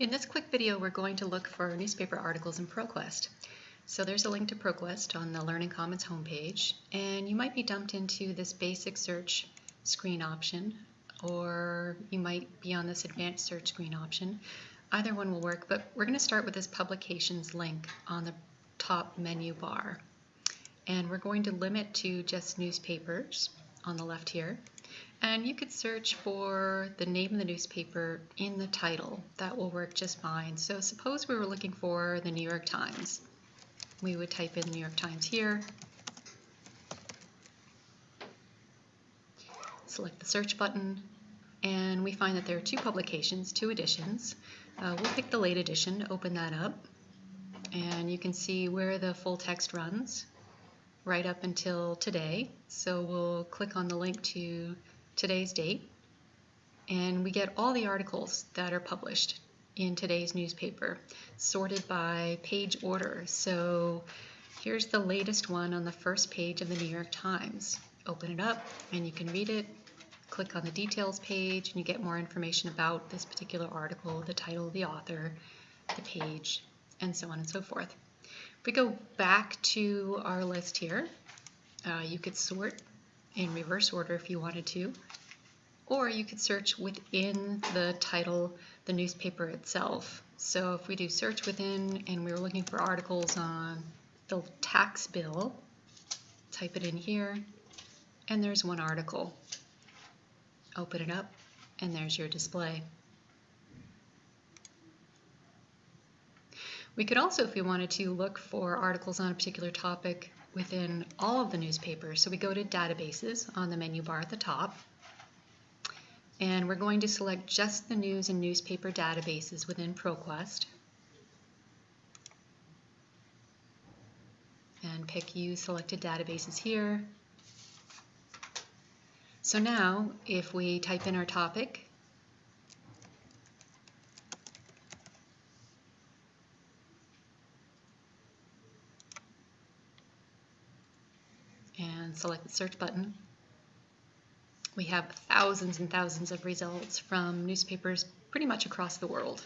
In this quick video, we're going to look for newspaper articles in ProQuest. So there's a link to ProQuest on the Learning Commons homepage, and you might be dumped into this basic search screen option, or you might be on this advanced search screen option. Either one will work, but we're going to start with this publications link on the top menu bar. And we're going to limit to just newspapers on the left here. And you could search for the name of the newspaper in the title. That will work just fine. So suppose we were looking for the New York Times. We would type in New York Times here. Select the search button and we find that there are two publications, two editions. Uh, we'll pick the late edition, to open that up, and you can see where the full text runs right up until today. So we'll click on the link to today's date, and we get all the articles that are published in today's newspaper, sorted by page order. So here's the latest one on the first page of the New York Times. Open it up and you can read it. Click on the details page and you get more information about this particular article, the title, the author, the page, and so on and so forth. If we go back to our list here, uh, you could sort in reverse order if you wanted to, or you could search within the title, the newspaper itself. So if we do search within and we were looking for articles on the tax bill, type it in here, and there's one article. Open it up, and there's your display. We could also, if we wanted to, look for articles on a particular topic within all of the newspapers. So we go to databases on the menu bar at the top. And we're going to select just the news and newspaper databases within ProQuest. And pick Use Selected Databases here. So now, if we type in our topic, and select the search button. We have thousands and thousands of results from newspapers pretty much across the world.